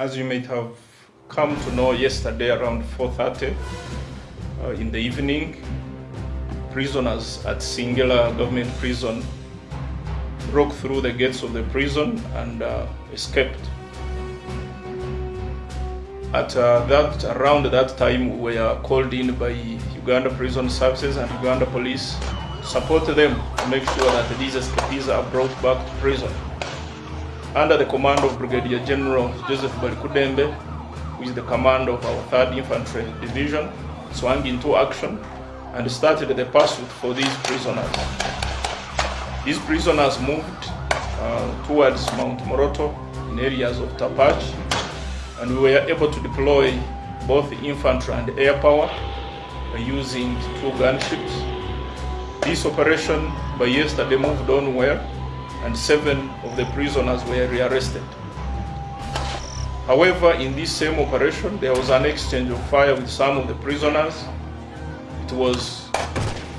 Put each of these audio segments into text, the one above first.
As you might have come to know yesterday around 4.30 uh, in the evening, prisoners at Singila government prison broke through the gates of the prison and uh, escaped. At uh, that, around that time, we were called in by Uganda Prison Services and Uganda Police support them to make sure that these escapees are brought back to prison. Under the command of Brigadier General Joseph Balikuddembe, who is the commander of our 3rd Infantry Division, swung into action and started the pursuit for these prisoners. These prisoners moved uh, towards Mount Moroto in areas of Tapach, and we were able to deploy both infantry and air power using two gunships. This operation by yesterday moved on well, and seven of the prisoners were rearrested. However, in this same operation, there was an exchange of fire with some of the prisoners. It was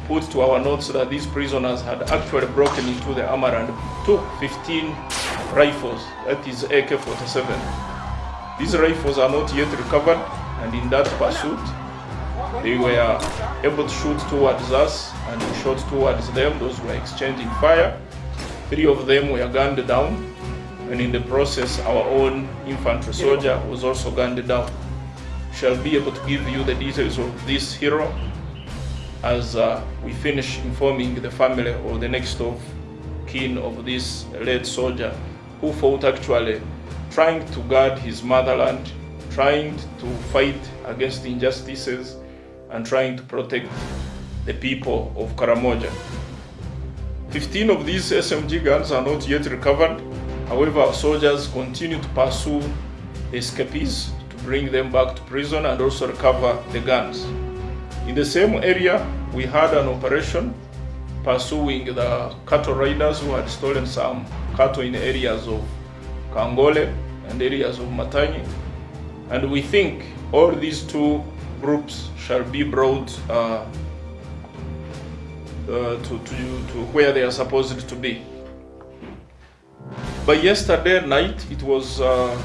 put to our notes that these prisoners had actually broken into the armor and took 15 rifles, that is AK-47. These rifles are not yet recovered, and in that pursuit, they were able to shoot towards us, and we shot towards them. Those were exchanging fire. Three of them were gunned down, and in the process, our own infantry soldier was also gunned down. Shall be able to give you the details of this hero as uh, we finish informing the family or the next of kin of this late soldier who fought actually trying to guard his motherland, trying to fight against injustices, and trying to protect the people of Karamoja. 15 of these SMG guns are not yet recovered. However, soldiers continue to pursue escapees to bring them back to prison and also recover the guns. In the same area, we had an operation pursuing the cattle riders who had stolen some cattle in areas of Kangole and areas of Matanyi. And we think all these two groups shall be brought uh, uh, to, to, to where they are supposed to be. By yesterday night, it was uh,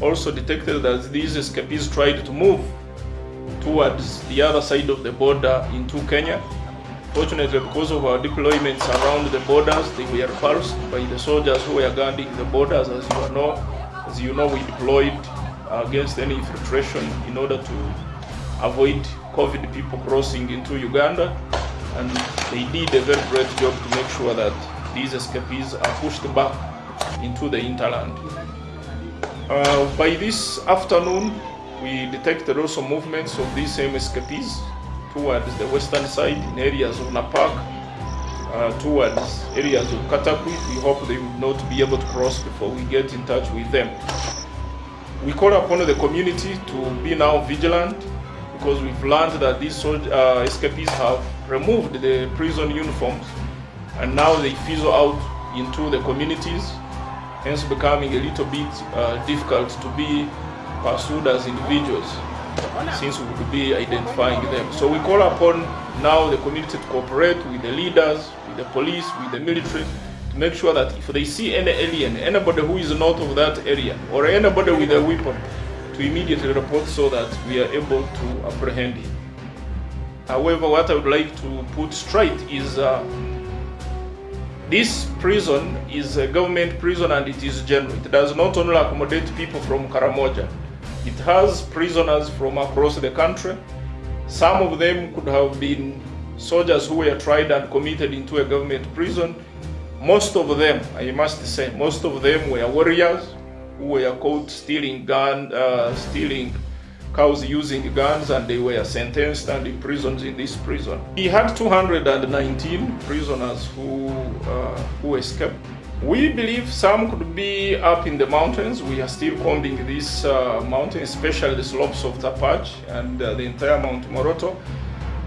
also detected that these escapees tried to move towards the other side of the border into Kenya. Fortunately, because of our deployments around the borders, they were repulsed by the soldiers who were guarding the borders. As you know, as you know, we deployed against any infiltration in order to avoid COVID people crossing into Uganda and they did a very great job to make sure that these escapees are pushed back into the hinterland. Uh, by this afternoon, we detected also movements of these same escapees towards the western side in areas of Napak, uh, towards areas of Katakwi. We hope they will not be able to cross before we get in touch with them. We call upon the community to be now vigilant because we've learned that these uh, escapees have removed the prison uniforms and now they fizzle out into the communities, hence becoming a little bit uh, difficult to be pursued as individuals since we would be identifying them. So we call upon now the community to cooperate with the leaders, with the police, with the military, to make sure that if they see any alien, anybody who is not of that area, or anybody with a weapon, to immediately report so that we are able to apprehend him. However, what I would like to put straight is uh, this prison is a government prison and it is general. It does not only accommodate people from Karamoja. It has prisoners from across the country. Some of them could have been soldiers who were tried and committed into a government prison. Most of them, I must say, most of them were warriors who were caught stealing gun, uh, stealing cows using guns and they were sentenced and imprisoned in this prison. We had 219 prisoners who, uh, who escaped. We believe some could be up in the mountains. We are still combing this uh, mountain, especially the slopes of Tapach and uh, the entire Mount Moroto.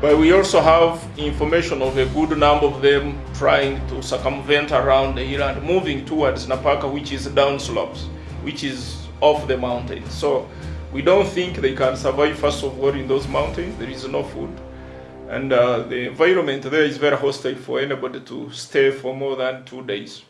But we also have information of a good number of them trying to circumvent around the hill and moving towards Napaka, which is down slopes which is off the mountain. So we don't think they can survive first of all in those mountains. There is no food. And uh, the environment there is very hostile for anybody to stay for more than two days.